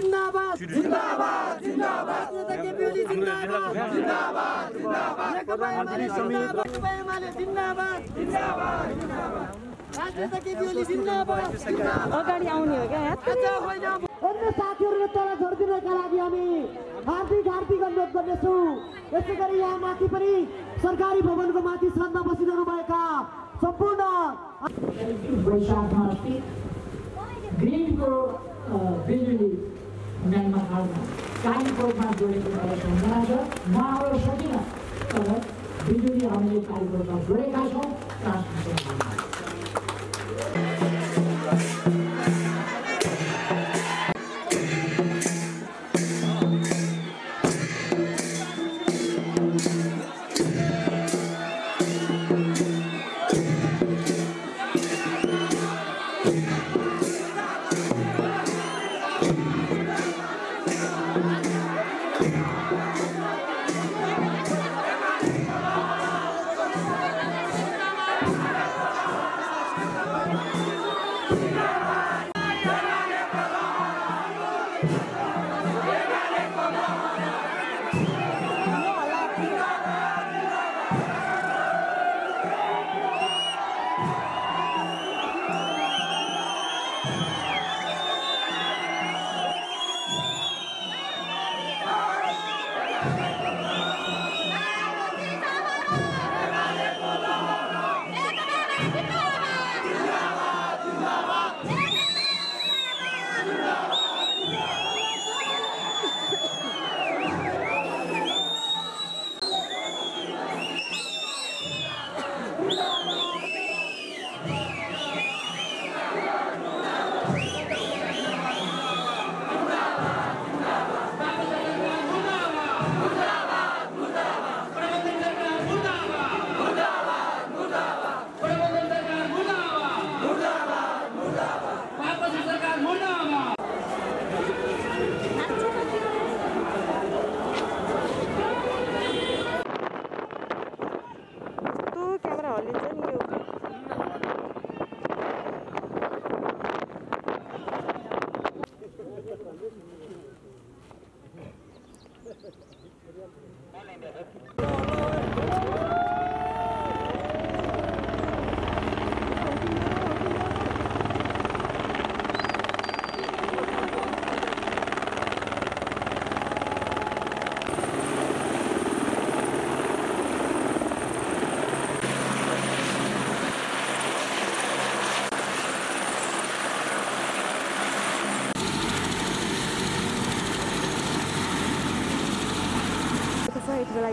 जिन्दाबाद जिन्दाबाद जिन्दाबाद नेता जिन्दाबाद जिन्दाबाद जिन्दाबाद नेकपा एमाले जिन्दाबाद नेकपा एमाले जिन्दाबाद जिन्दाबाद राजनेता केपी ओली जिन्दाबाद अगाडि आउने हो क्या यहाँ? आज होइन। अन्य साथीहरूले तल झरिदिनका लागि हामी हार्दिक हार्दिक अनुरोध गर्नेछौँ। यसै गरी यहाँ माथि पनि सरकारी भवनको माथि श्रद्धा बसिरहनु भएका सम्पूर्ण वैशाखमा बिजुली म्यानमा हाल्न कालीकोटमा जोडेको एउटा सम्झना छ म आउन सकिनँ तर बिजुली हामीले कालीकोटमा जोडेका छौँ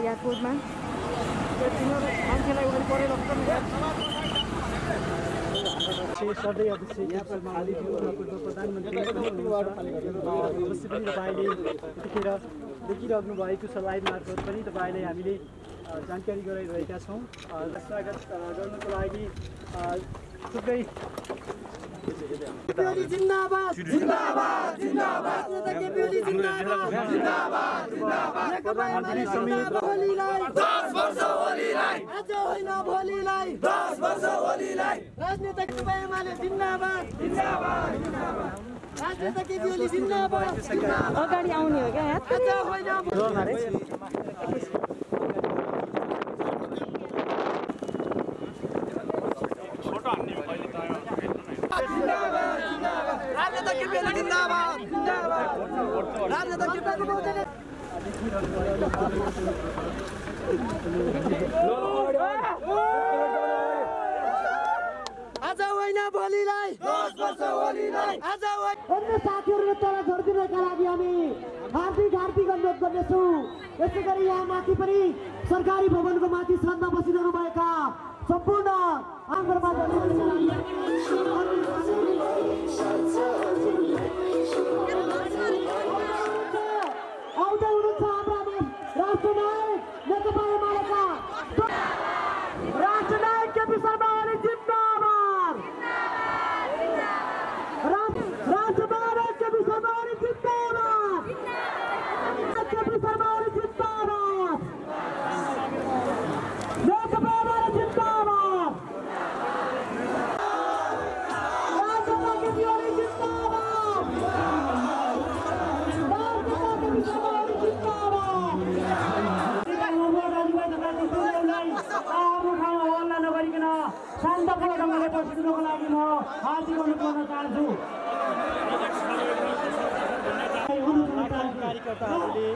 एयरपोर्टमा। अवश्य पनि तपाईँले यतिखेर देखिरहनु भएको छ। लाइभ मार्फत पनि तपाईँलाई हामीले जानकारी गराइरहेका छौँ। स्वागत गर्नको लागि थुप्रै केपी ओली जिन्दाबाद जिन्दाबाद जिन्दाबाद नेता केपी ओली जिन्दाबाद जिन्दाबाद होलीलाई 10 वर्ष आज होइन भोलिलाई 10 वर्ष एमाले जिन्दाबाद जिन्दाबाद जिन्दाबाद अगाडि आउने हो क्या आज जिन्दाबाद आज होइन भोलिलाई आज अन्य साथीहरूले तल झरिदिनका लागि हामी हार्दिक हार्दिक अनुरोध गर्नेछौँ यसै गरी यहाँ माथि पनि सरकारी भवनको माथि श्रद्धा बसिरहनु भएका ಸಂಪೂರ್ಣ ಆಂಧ್ರ ಮಾಧ್ಯಮ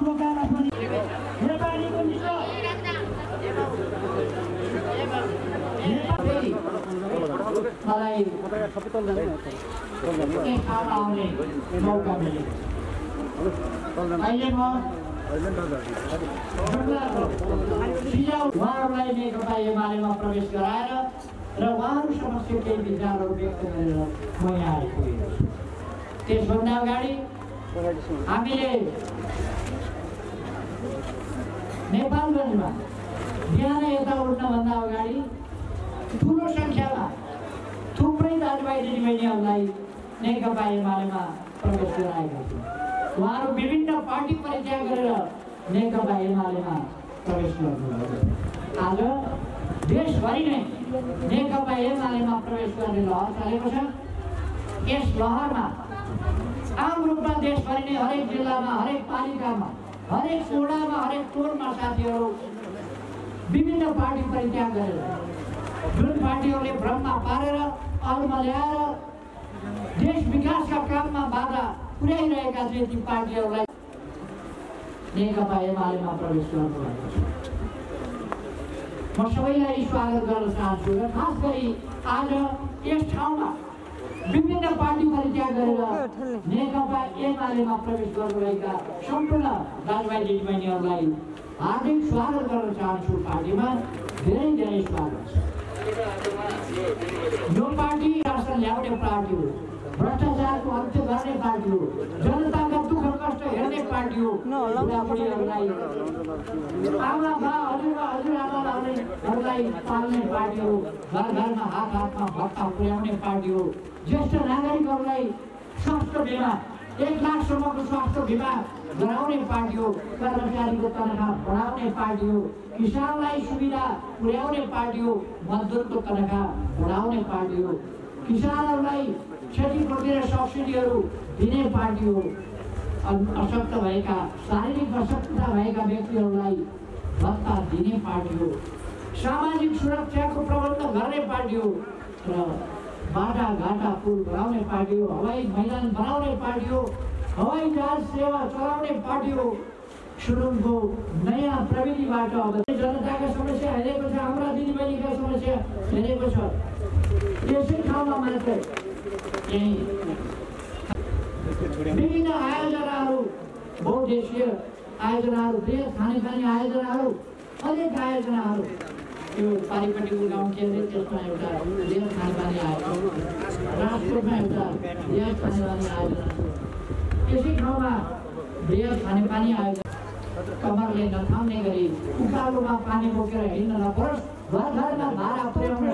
रोकाला पनि मलाई अहिले म सिजाउ उहाँहरूलाई नेकपा एमालेमा प्रवेश गराएर र उहाँहरू समक्ष केही विचारहरू व्यक्त गरेर म यहाँ आइपुगेको छु त्यसभन्दा अगाडि हामीले नेपालगञ्जमा बिहान यता उठ्नभन्दा अगाडि ठुलो सङ्ख्यामा थुप्रै दाजुभाइ दिदीबहिनीहरूलाई नेकपा एमालेमा प्रवेश गराएका थिए उहाँहरू विभिन्न पार्टी परित्याग गरेर नेकपा एमालेमा प्रवेश गर्नुभयो आज देशभरि नै नेकपा एमालेमा प्रवेश गर्ने लहर चलेको छ यस लहरमा आम रूपमा देशभरि नै हरेक जिल्लामा हरेक पालिकामा हरेक वडामा हरेक टोलमा साथीहरू विभिन्न पार्टी परित्याग गरेर जुन पार्टीहरूले भ्रममा पारेर अरूमा ल्याएर देश विकासका काममा बाधा पुर्याइरहेका थिए ती पार्टीहरूलाई। नेकपा एमालेमा प्रवेश गर्नुभएको छ म सबैलाई स्वागत गर्न चाहन्छु र खास गरी आज यस ठाउँमा विभिन्न पार्टी परित्याग गरेर नेकपा एमालेमा प्रवेश गर्नुभएका सम्पूर्ण दाजुभाइ दिदीबहिनीहरूलाई हार्दिक स्वागत गर्न चाहन्छु पार्टीमा धेरै धेरै स्वागत छ यो पार्टी राष्ट्र ल्याउने पार्टी हो भ्रष्टाचारको अन्त्य गर्ने पार्टी हो जनताका दुःख कष्ट हेर्ने पार्टी हो बुढाबुढीहरूलाई आमा बा हजुरबा हजुरआमाहरूलाई पाल्ने पार्टी हो घर घरमा हात हातमा भत्ता पुर्याउने पार्टी हो ज्येष्ठ नागरिकहरूलाई स्वास्थ्य बिमा एक लाखसम्मको स्वास्थ्य बिमा गराउने पार्टी हो कर्मचारीको तनखा बढाउने पार्टी हो किसानलाई सुविधा पुर्याउने पार्टी हो मजदुरको तनखा बढाउने पार्टी हो किसानहरूलाई क्षतिपूर्ति र सब्सिडीहरू दिने पार्टी हो अशक्त भएका शारीरिक अशक्तता भएका व्यक्तिहरूलाई भत्ता दिने पार्टी हो सामाजिक सुरक्षाको प्रबन्ध गर्ने पार्टी हो र बाटा घाटा पुल बनाउने पार्टी हो हवाई मैदान बनाउने पार्टी हो हवाई जहाज सेवा चलाउने पार्टी हो सुरुङको नयाँ प्रविधिबाट अब जनताका समस्या हेरेको छ हाम्रा दिदीबहिनीका समस्या हेरेको छ यसै ठाउँमा मात्रै विभिन्न आयोजनाहरू बहुदेशीय आयोजनाहरू देश खानेखाने आयोजनाहरू अनेक आयोजनाहरू। यो पारिपट्टिको गाउँ के अरे त्यसमा एउटा देश खानेपानी आयोजना राजकोटमा एउटा देश खानेपानी आयोजना। यसै ठाउँमा देश खानेपानी आयोजना। कमरले नथाम्ने गरी उकालोमा पानी बोकेर हिँड्न नपरोस्। घर घरमा भाडा पुर्याउन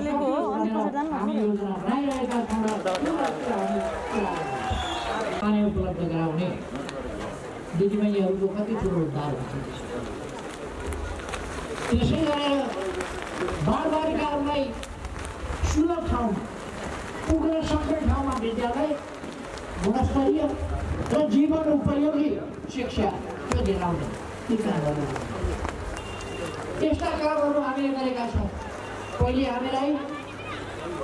हामी योजना बनाइरहेका छौँ र त्यो लक्ष्य हामी पुरा गर्छौँ। पानी उपलब्ध गराउने दिदीबहिनीहरूको कति ठुलो उद्धार हुन्छ त्यसै गरेर बालबालिकाहरूलाई सुलभ ठाउँमा पुग्न सक्ने ठाउँमा विद्यालय गुणस्तरीय र जीवन उपयोगी शिक्षा त्यो दिलाउने ती कामहरू यस्ता कामहरू हामीले गरेका छौँ पहिले हामीलाई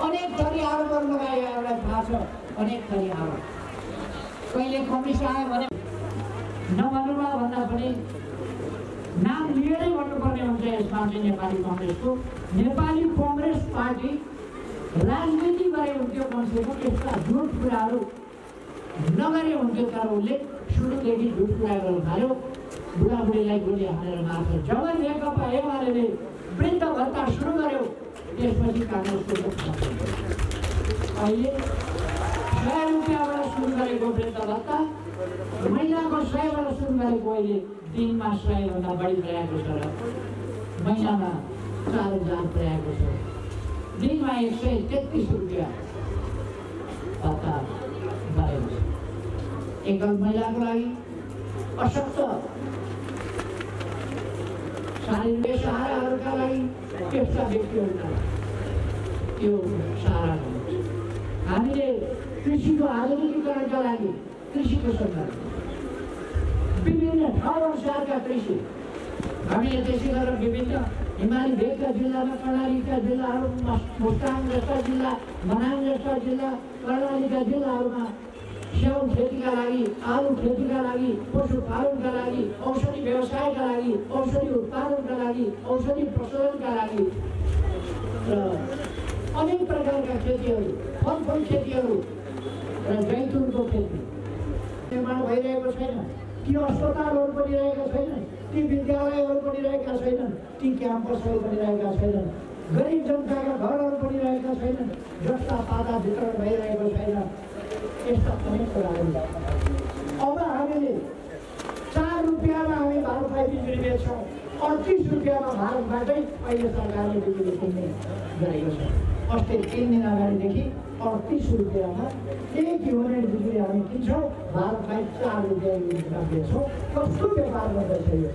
अनेक थरी आरोपहरू लगायो हामीलाई थाहा छ अनेक थरी आरोप कहिले कमिसन आयो भने नभन्नुमा भन्दा पनि नाम लिएरै भन्नुपर्ने हुन्छ यसमा चाहिँ नेपाली कङ्ग्रेसको। नेपाली कङ्ग्रेस पार्टी राजनीति गरे हुन्थ्यो कमसेकम यस्ता झुट कुराहरू नगरे हुन्थ्यो तर उसले सुरुदेखि झुट कुरा गर्नु थाल्यो। बुढाबुढीलाई गोली हालेर मार्छ जब नेकपा एमाले वृद्ध भत्ता सुरु गर्यो। त्यसपछि काङ्ग्रेसको। अहिले सय रुपियाँबाट सुरु गरेको वृद्ध भत्ता महिनाको सयबाट सुरु गरेको अहिले दिनमा सयभन्दा बढी पुर्याएको छ र महिनामा चार हजार पुर्याएको छ दिनमा एक सय तेत्तिस रुपियाँ भत्ता भएको छ एकल महिलाको लागि अशक्त शारीरिक सहाराहरूका लागि त्यस्ता व्यक्तिहरूका लागि यो सहारा हामीले कृषिको आधुनिकीकरणका लागि कृषिको सन्दर्भ विभिन्न ठाउँ अनुसारका कृषि हामीले त्यसै गरेर विभिन्न हिमाली भेगका जिल्लामा कर्णालीका जिल्लाहरूमा मुस्ताङ जस्ता जिल्ला मनाङ जस्ता जिल्ला कर्णालीका जिल्लाहरूमा स्याउ खेतीका लागि आलु खेतीका लागि पशुपालनका लागि औषधि व्यवसायका लागि औषधि उत्पादनका लागि औषधि प्रशोधनका लागि र अनेक प्रकारका खेतीहरू फलफुल खेतीहरू र जैतुनको खेती निर्माण भइरहेको छैन ती अस्पतालहरू पनि रहेका छैनन् ती विद्यालयहरू पनि रहेका छैनन् ती क्याम्पसहरू पनि रहेका छैनन् गरिब जनताका घरहरू पनि रहेका छैनन् जस्ता पाता वितरण भइरहेको छैन यस्ता अनेक कुराहरू अब हामीले चार रुपियाँमा हामी भारतलाई बिजुली बेच्छौँ अडतिस रुपियाँमा भारतबाटै अहिले सरकारले बिजुली किन्ने गरेको छ अस्ति तिन दिन अगाडिदेखि अडतिस रुपियाँमा एक युनिट बिजुली हामी किन्छौँ भारतलाई चार रुपियाँ युनिटमा बेच्छौँ कस्तो व्यापार गर्दैछ यो?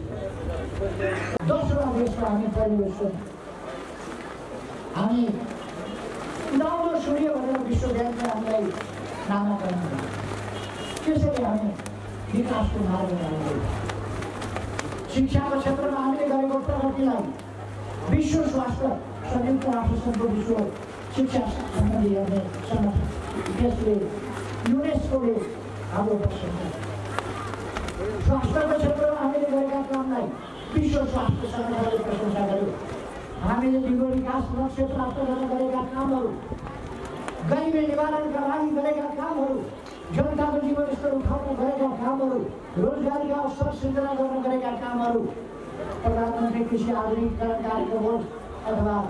दोस्रो देशमा हामी छौँ हामी उदाउलो सूर्य भनेर विश्व ब्याङ्कले हामीलाई नामाकरण त्यसरी हामी विकासको मार्गमा शिक्षाको क्षेत्रमा हामीले गरेको प्रगतिलाई विश्व स्वास्थ्य संयुक्त विश्व शिक्षा सम्बन्धी हेर्ने संगठन त्यसले युनेस्कोले हाम्रो स्वास्थ्यको क्षेत्रमा हामीले गरेका कामलाई विश्व स्वास्थ्य सङ्गठनले प्रशंसा गर्यो हामीले दिगो विकास लक्ष्य प्राप्त गर्न गरेका कामहरू गरिबी निवारणका लागि गरेका कामहरू जनताको जीवनस्तर उठाउन गरेका कामहरू रोजगारीका अवसर सृजना गर्न गरेका कामहरू प्रधानमन्त्री कृषि आधुनिकीकरण कार्यक्रम होस् अथवा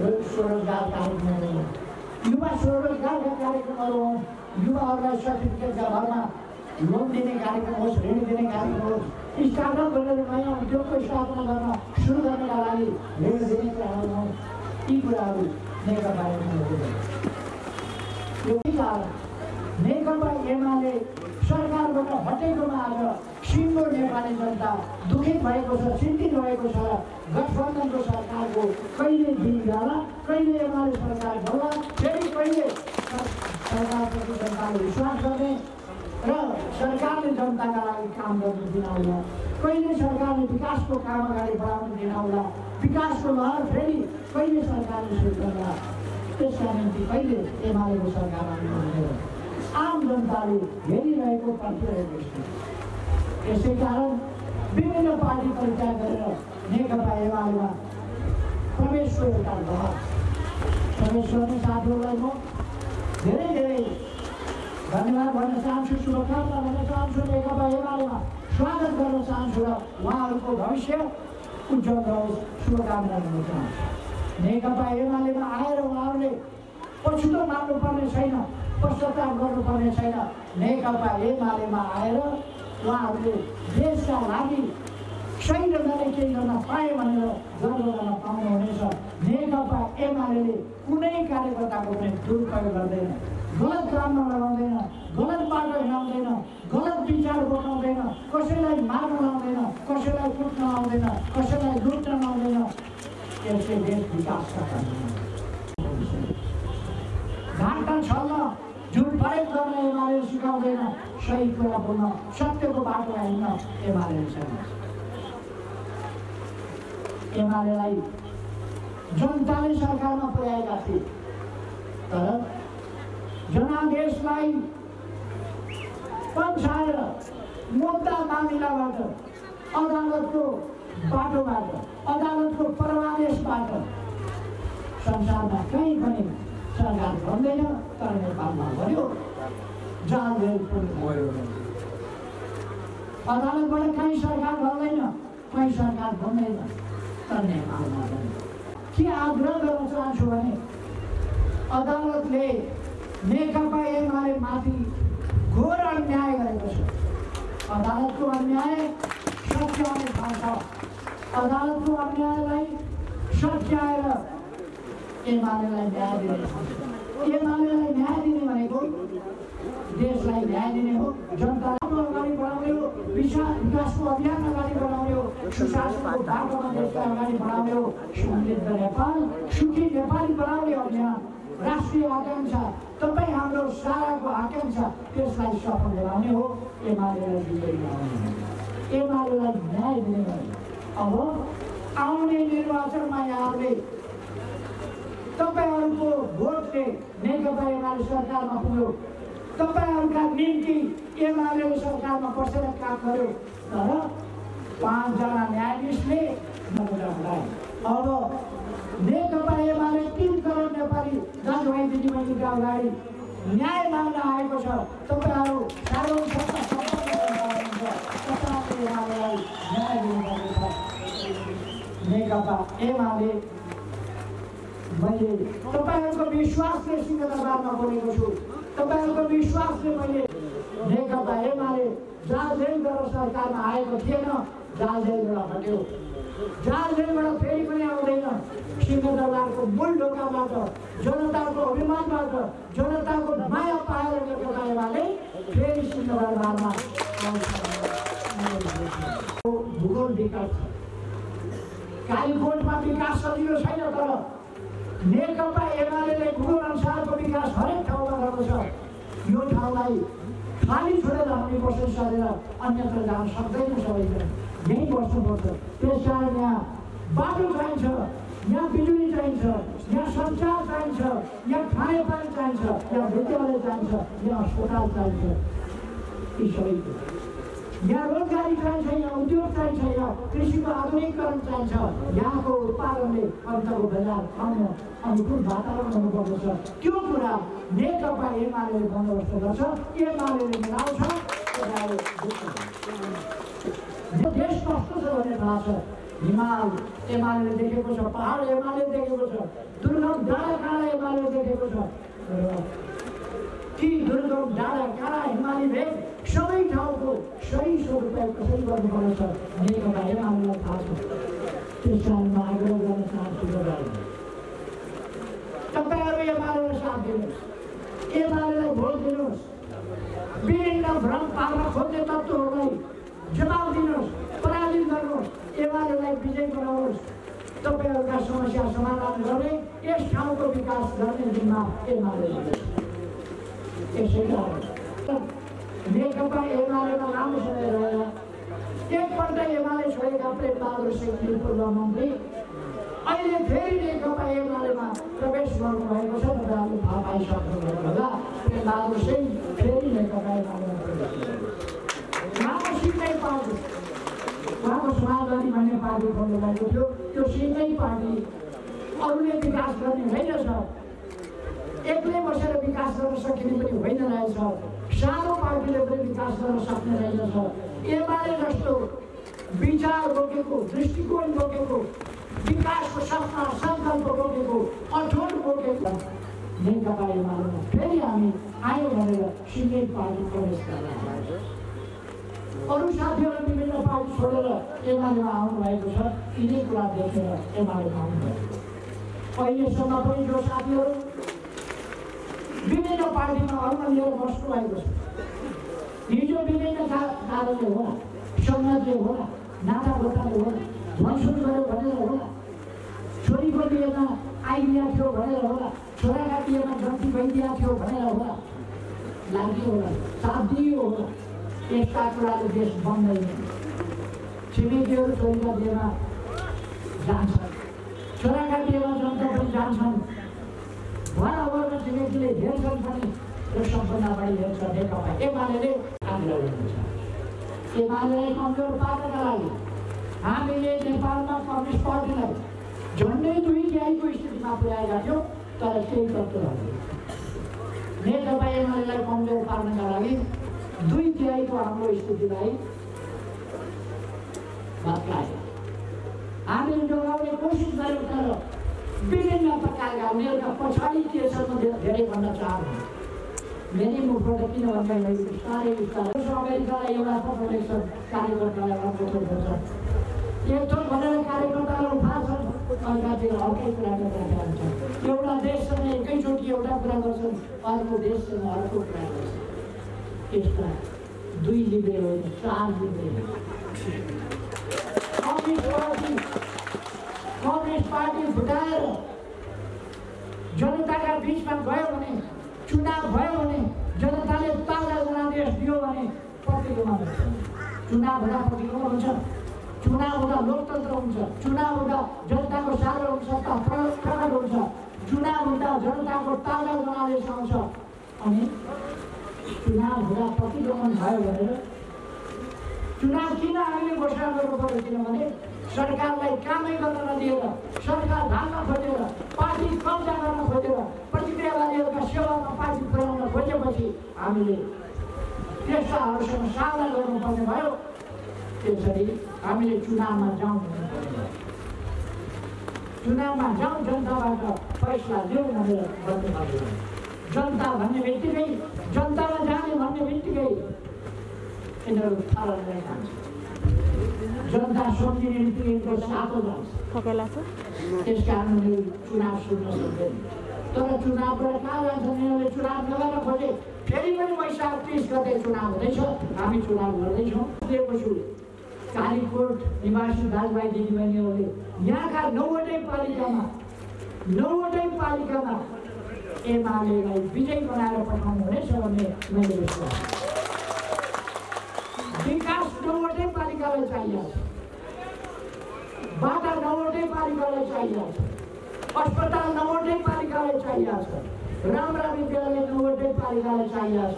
स्वरोजगार कार्यक्रम होस् युवा स्वरोजगारका कार्यक्रमहरू हुन् युवाहरूलाई सर्टिफिकेटका भरमा लोन दिने कार्यक्रम होस् ऋण दिने कार्यक्रम होस् स्टार्टअप गरेर नयाँ उद्योगको स्थापना गर्न सुरु गर्नका लागि ऋण दिने कुराहरू हुन् यी कुराहरू नेकपा एमाले सरकारबाट हटेकोमा आज सिङ्गो नेपाली जनता दुखित भएको छ चिन्तित भएको छ गठबन्धनको सरकारको कहिले दिन जाला कहिले एमाले सरकार होला फेरि कहिले सर- सरकारप्रति जनताले विश्वास गर्ने र सरकारले जनताका लागि काम गर्न दिनाउला कहिले सरकारले विकासको काम अगाडि बढाउन दिनाउला विकासको लहर फेरि कहिले सरकारले सुरु गर्ला त्यसका निम्ति कहिले एमालेको सरकार आउनु आम जनताले हेरिरहेको पर्खिरहेको छ यसै कारण विभिन्न पार्टी परिचय गरेर नेकपा एमालेमा प्रवेशको एउटा लहर प्रवेश गर्ने साथीहरूलाई म धेरै धेरै धन्यवाद भन्न चाहन्छु शुभकामना भन्न चाहन्छु नेकपा एमालेमा। स्वागत गर्न चाहन्छु र उहाँहरूको भविष्य उज्जवल रहोस् शुभकामना गर्न चाहन्छु। नेकपा एमालेमा आएर उहाँहरूले पछुतो मान्नुपर्ने छैन। पश्चाताप गर्नुपर्ने छैन। नेकपा एमालेमा आएर उहाँहरूले देशका लागि सही ढङ्गले केही गर्न पाए भनेर गर्न पाउनुहुनेछ। नेकपा एमाले कुनै कार्यकर्ताको पनि दुरुपयोग गर्दैन। गलत काममा लगाउँदैन गलत बाटो हिँडाउँदैन गलत विचार बोकाउँदैन कसैलाई मार्न लाउँदैन कसैलाई कुट्न आउँदैन कसैलाई लुट्न आउँदैन यसले देश विकासका काम घाटा छल्न प्रयोग गर्न एमाले सिकाउँदैन सही कुरा बोल्न सत्यको बाटो हिँड्न एमाले एमालेलाई जनताले सरकारमा पुर्याएका थिए तर जनादेशलाई पन्छाएर मुद्दा मामिलाबाट अदालतको बाटोबाट अदालतको परमादेशबाट संसारमा कहीँ पनि सरकार भन्दैन तर नेपालमा भन्यो जेल भयो अदालतबाट कहीँ सरकार भन्दैन कहीँ सरकार भन्दैन तर नेपालमा के आग्रह गर्न चाहन्छु भने अदालतले नेकपा एमाले माथि घोर अन्याय गरेको छ। अदालतको अन्याय सच्याउने ठाउँ छ अदालतको अन्यायलाई सच्याएर एमालेलाई न्याय दिने एमालेलाई न्याय दिने भनेको देशलाई न्याय दिने हो जनतालाई अगाडि बढाउने हो विकास विकासको अभियान अगाडि बढाउने हो सुशासनको बाटोमा देशलाई अगाडि बढाउने हो समृद्ध नेपाल सुखी नेपाली बनाउने अभियान राष्ट्रिय आकाङ्क्षा तपाईँ हाम्रो साराको आकाङ्क्षा त्यसलाई सफल बनाउने हो एमालेलाई विजयी बनाउने एमालेलाई न्याय दिने अब आउने निर्वाचनमा यहाँहरूले तपाईँहरूको भोटले नेकपा एमाले सरकारमा पुग्यो। तपाईँहरूका निम्ति एमाले सरकारमा बसेर काम गर्यो। तर पाँचजना न्यायाधीशले नबुझाउँलाई अब नेकपा एमाले तिन करोड नेपाली दाजुभाइ दिदीबहिनीका अगाडि न्याय माग्न आएको छ तपाईँहरू सार्वजनिक। तपाईँहरूले न्याय दिनुपर्नेछ नेकपा एमाले मैले तपाईँहरूको विश्वासले सिंहदरबारमा बोलेको छु तपाईँहरूको विश्वासले मैले नेकपा एमाले जहाँ जेल गरेर सरकारमा आएको थिएन जहाँ जेलबाट हट्यो जहाँ जेलबाट फेरि पनि आउँदैन सिंहदरबारको मूल ढोकाबाट जनताको अभिमानबाट जनताको माया पाएर नेकपा एमाले फेरि सिंहदरबारमा भूगोल विकास छ कालीकोटमा विकास सजिलो छैन तर नेकपा एमाले भूगोल अनुसारको विकास हरेक ठाउँमा गर्दछ यो ठाउँलाई खाली छोडेर हामी बसोस गरेर अन्यत्र जान सक्दैन सबैजना। यहीँ बस्नुपर्छ त्यस कारण यहाँ बाटो चाहिन्छ यहाँ बिजुली चाहिन्छ यहाँ सञ्चार चाहिन्छ यहाँ खानेपानी चाहिन्छ यहाँ विद्यालय चाहिन्छ यहाँ अस्पताल चाहिन्छ। यी सबै यहाँ रोजगारी चाहिन्छ यहाँ उद्योग चाहिन्छ यहाँ कृषिको आधुनिकरण चाहिन्छ यहाँको उत्पादनले अन्तको बजार आउन अनुकूल वातावरण हुनुपर्दछ त्यो कुरा नेकपा एमाले बन्दोबस्त गर्छ। एमाले मिलाउँछ। देश कस्तो छ भन्ने थाहा छ। हिमाल एमाले देखेको छ। पहाड एमाले देखेको छ। दुर्गम डाँडा काँडा एमाले देखेको छ। र ती दुर्गम डाँडा काँडा हिमाली भेग सबै ठाउँको सही सदुपयोग कसरी गर्नुपर्नेछ नेकपा एमालेलाई थाहा छ त्यस कारण म आग्रह गर्न चाहन्छु तपाईँहरू एमालेलाई साथ दिनुहोस् एमालेलाई भोट दिनुहोस् विभिन्न भ्रम पार्न खोज्ने तत्त्वहरूलाई जवाब दिनुहोस् पराजित गर्नुहोस् एमालेलाई विजय बनाउनुहोस् तपाईँहरूका समस्या समाधान गर्ने यस ठाउँको विकास गर्ने जिम्मा एमाले कारण नेकपा एमालेमा लामो समय रहेर एकपल्ट एमाले छोडेका प्रेम बहादुर सिंह पूर्व मन्त्री अहिले फेरि नेकपा एमालेमा प्रवेश गर्नुभएको छ तपाईँहरूले थाहा पाइसक्नुभएको होला प्रेम बहादुर सिंह फेरि नेकपा भन्ने पार्टी खोल्नुभएको थियो त्यो सिङ्गै पार्टी अरूले विकास गर्ने होइन छ एक्लै बसेर विकास गर्न सकिने पनि होइन रहेछ सानो पार्टीले पनि विकास गर्न सक्ने रहेछ एमाले जस्तो विचार बोकेको दृष्टिकोण बोकेको विकासको सपना सङ्कल्प बोकेको अठोट बोकेको नेकपा एमालेमा फेरि हामी आयो भनेर सिङ्गै पार्टी प्रवेश गर्न अरू साथीहरू विभिन्न पार्टी छोडेर एमालेमा आउनुभएको छ यिनै कुरा देखेर एमालेमा आउनुभयो अहिलेसम्म पनि जो साथीहरू विभिन्न पार्टीमा अरूमा लिएर बस्नु भएको छ हिजो विभिन्न कारणले होला संघले होला नाता गोताले होला मनसुन गऱ्यो भनेर होला छोरीको बिहेमा आइदिया थियो भनेर होला छोराका बिहेमा जन्ती भइदिया थियो भनेर होला लाग्यो होला दियो होला यस्ता कुराले देश बन्दैन छिमेकीहरू छोरीका बिहेमा जान्छन् छोराका बिहेमा जनता पनि जान्छन् वरवरमा छिमेकीले हेर्छन् पनि र सबभन्दा बढी हेर्छ नेकपा एमाले आग्रह गर्नुहुन्छ। एमालेलाई कमजोर पार्नका लागि हामीले नेपालमा कम्युनिस्ट पार्टीलाई झन्डै दुई तिहाईको स्थितिमा पुर्याएका थियौँ तर केही तत्त्वहरू नेकपा एमालेलाई कमजोर पार्नका लागि दुई तिहाईको हाम्रो स्थितिलाई हामीले जोगाउने कोसिस गऱ्यौँ तर विभिन्न प्रकारका उनीहरूका पछाडि के छ म धेरै भन्न चाहन्छु मेरै मुखबाट किन भन्दाखेरि बिस्तारै बिस्तारै अमेरिकालाई एउटा लेख्छ कार्यकर्तालाई पत्र लेख्छ एक भनेर कार्यकर्तालाई उठाउँछन् अर्कातिर अर्कै कुरा गरिरहेका हुन्छन् एउटा देशसँग एकैचोटि एउटा कुरा गर्छन् अर्को देशसँग अर्को कुरा गर्छन् यसमा दुई लिब्रे होइन चार लिब्रे कम्युनिस्ट पार्टी फुटाएर जनताका बिचमा गयो भने चुनाव भयो भने जनताले ताजा जनादेश दियो भने प्रतिकोमा हुन्छ चुनाव हुँदा प्रतिकोमा हुन्छ चुनाव हुँदा लोकतन्त्र हुन्छ चुनाव हुँदा जनताको सार्वभौम सत्ता प्र- प्रकट हुन्छ चुनाव हुँदा जनताको ताजा जनादेश आउँछ अनि चुनाव हुँदा प्रतिगमन भयो भनेर चुनाव किन हामीले घोषणा गर्नु पर्यो किनभने सरकारलाई कामै गर्न नदिएर सरकार ढाल्न खोजेर पार्टी कब्जा गर्न खोजेर प्रतिक्रियावादीहरूका सेवामा पार्टी पुर्याउन खोजेपछि हामीले त्यस्ताहरूसँग सामना गर्नुपर्ने भयो। त्यसरी हामीले चुनावमा जाउँ चुनावमा जाउँ जनताबाट फैसला लिउँ भनेर भयो जनता भन्ने बित्तिकै जनतामा जाने भन्ने बित्तिकै यिनीहरू थाहा जनता सम्झिने बित्तिकै सातो जान्छ त्यस कारण चुनाव सुन्न सक्दैन तर चुनावबाट कहाँ जान्छन् यिनीहरूले चुनाव नगर्न खोजे फेरि पनि वैशाख तिस गते चुनाव हुँदैछ हामी चुनाव गर्दैछौँ दिएको छु कालीकोट निवासी दाजुभाइ दिदीबहिनीहरूले यहाँका नौवटै पालिकामा नौवटै पालिकामा एमालेलाई विजय बनाएर पठाउनु हुनेछ भन्ने मैले विश्वास विकास नौवटै पालिकालाई चाहिएको छ बाटा नौवटै पालिकालाई अस्पताल नौवटै पालिकालाई चाहिएको छ विद्यालय नौवटै पालिकालाई चाहिएको छ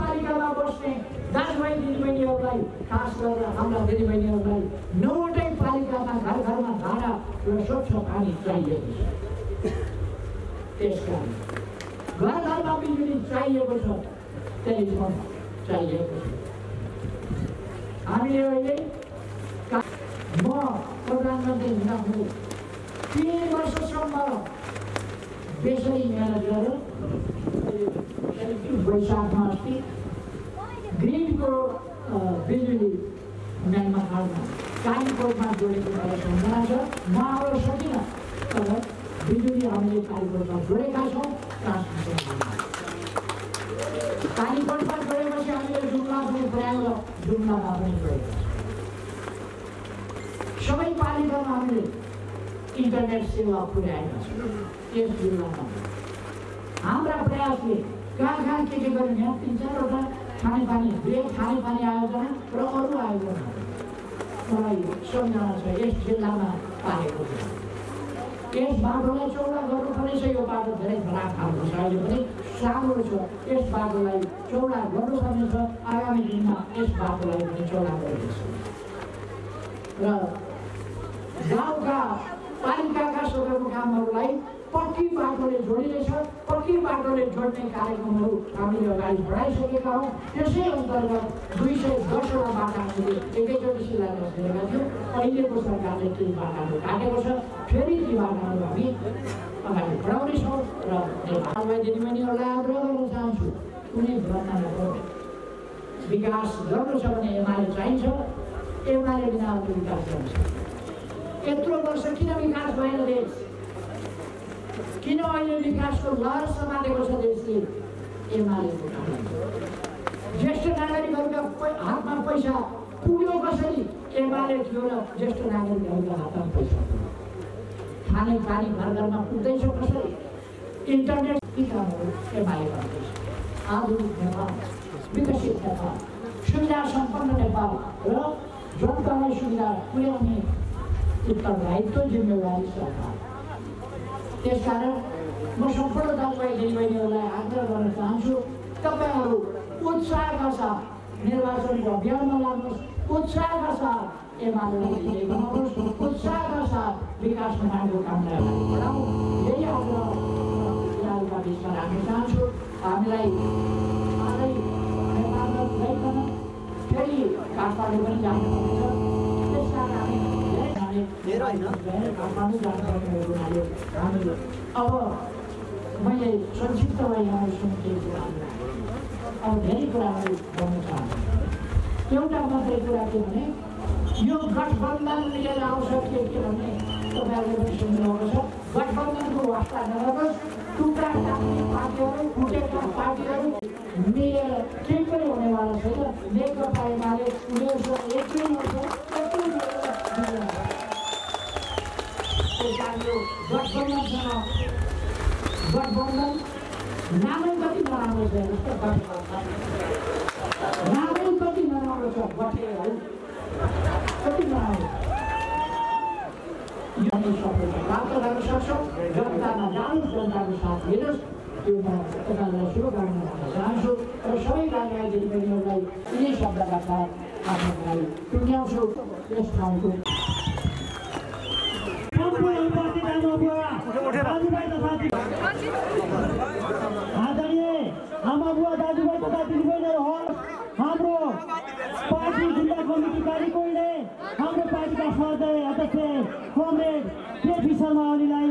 पालिकामा बस्ने दाजुभाइ दिदीबहिनीहरूलाई खास गरेर हाम्रा दिदीबहिनीहरूलाई नौवटै पालिकामा घर घरमा धारा र स्वच्छ पानी चाहिएको छ चाहिएको हामीले अहिले म प्रधानमन्त्री हुँदाखेरि तिन वर्षसम्म बेसरी मिहिनेत गरेर वैशाखमा अस्ति ग्रिडको बिजुली म्यानमा हाल्न कालीकोटमा जोडेको मलाई सम्झना छ म आउन सकिनँ तर बिजुली हामीले कालीकोटमा जोडेका छौँ कालीकोटमा जोडेपछि हामीले जुम्ला पनि पुर्याएर जुम्लामा पनि जोडेका छौँ सबै पालिकामा हामीले इन्टरनेट सेवा पुर्याएका छौँ यस जिल्लामा हाम्रा प्रयासले कहाँ कहाँ के के यहाँ तिन चारवटा खानेपानी खानेपानी आयोजना र अरू आयोजना मलाई सम्झना छ जिल्लामा पाएको छ यस बाटोलाई चौडा गर्नुपर्नेछ यो बाटो धेरै खराब खालको छ अहिले पनि। सानो छ। यस बाटोलाई चौडा गर्नुपर्नेछ। आगामी दिनमा यस बाटोलाई पनि चौडा गर्नेछ। र गाउँका पालिकाका सदरमुकामहरूलाई पक्की बाटोले जोडिनेछ। पक्की बाटोले जोड्ने कार्यक्रमहरू हामीले अगाडि बढाइसकेका हौँ त्यसै अन्तर्गत दुई सय दसवटा बाटा हामीले एकैचोटि शिलान्यास गरेका थियौँ अहिलेको सरकारले ती बाटाहरू काटेको छ फेरि ती बाटाहरू हामी अगाडि बढाउनेछौँ र दिदीबहिनीहरूलाई आग्रह गर्न चाहन्छु कुनै नपर्ने विकास गर्नु छ भने एमाले चाहिन्छ एमाले बिना विकास गर्नु छ यत्रो वर्ष किन विकास भएन देश किन अहिले विकासको लहर समातेको छ देशले एमालेको ज्येष्ठ नागरिकहरूका हातमा पैसा पुग्यो कसरी एमाले थियो र ज्येष्ठ नागरिकहरूका हातमा पैसा खाने पानी घर घरमा पुग्दैछ कसरी इन्टरनेट कामहरू एमाले गर्दैछ आधुनिक नेपाल विकसित नेपाल सुविधा सम्पन्न नेपाल र जनतालाई सुविधा पुर्याउने उत्तरदायित्व जिम्मेवारी सरकार त्यसकारण म सम्पूर्ण दाजुभाइ दिदीबहिनीहरूलाई आग्रह गर्न चाहन्छु तपाईँहरू उत्साहका साथ निर्वाचनको अभियानमा लाग्नुहोस् उत्साहका साथ विजयी बनाउनुहोस् उत्साहका साथ विकास हामीलाई फेरि काठमाडौँ पनि जानुपर्नेछ त्यस कारण हामी धेरै धेरै होइन। काठमाडौँ जानुपर्ने भएको हुनाले हामी अब मैले संक्षिप्तमा सुन्ने कुरा अब धेरै कुराहरू भन्न चाहन्छु एउटा मात्रै कुरा के भने यो गठबन्धन लिएर आउँछ के भने तपाईँहरूले पनि सुन्नुभएको छ गठबन्धनको वास्ता नगरोस् टुक्रा पार्टीहरू फुटेका पार्टीहरू मिलेर केही पनि हुनेवाला छैन नेकपा एमाले उनीहरूसँग हुन्छ कारण यो कति प्राप्त गर्न जनतामा जनताको साथ दिनुहोस् त्यो म तपाईँहरूलाई शुभकामना चाहन्छु र यिनै शब्दका साथ आफ्नो टुङ्ग्याउँछु यस ठाउँको आदरणीय आमाबुवा दाजुभाइ तथा दिदीबहिनीहरू होस् हाम्रो पार्टी जिल्ला कमिटी कालीकोटले हाम्रो पार्टीका सहदय अध्यक्ष कमरेड केपी शर्मा ओलीलाई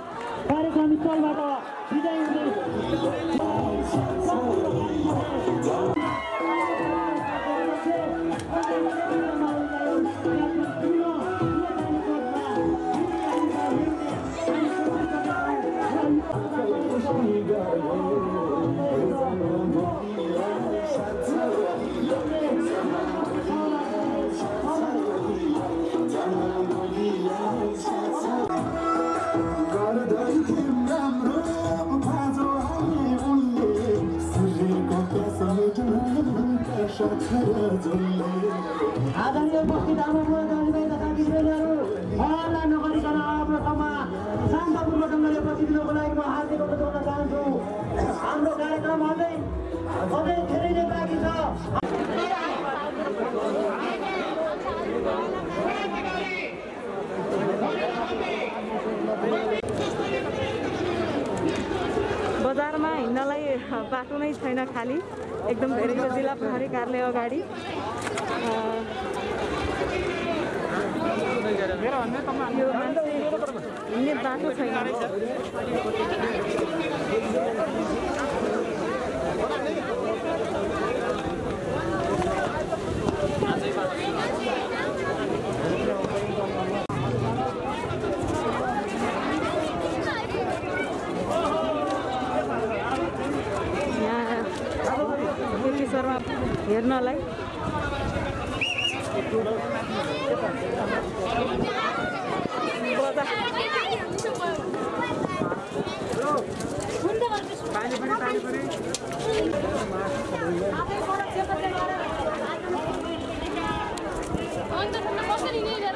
कार्यक्रम स्थलबाट विदाय हुने एकदम धेरै छ जिल्ला प्रहरी कार्यालय अगाडि यो मान्छे हिँड्ने बाटो छैन। यहाँ शर्मा हेर्नलाई अन्त कसरी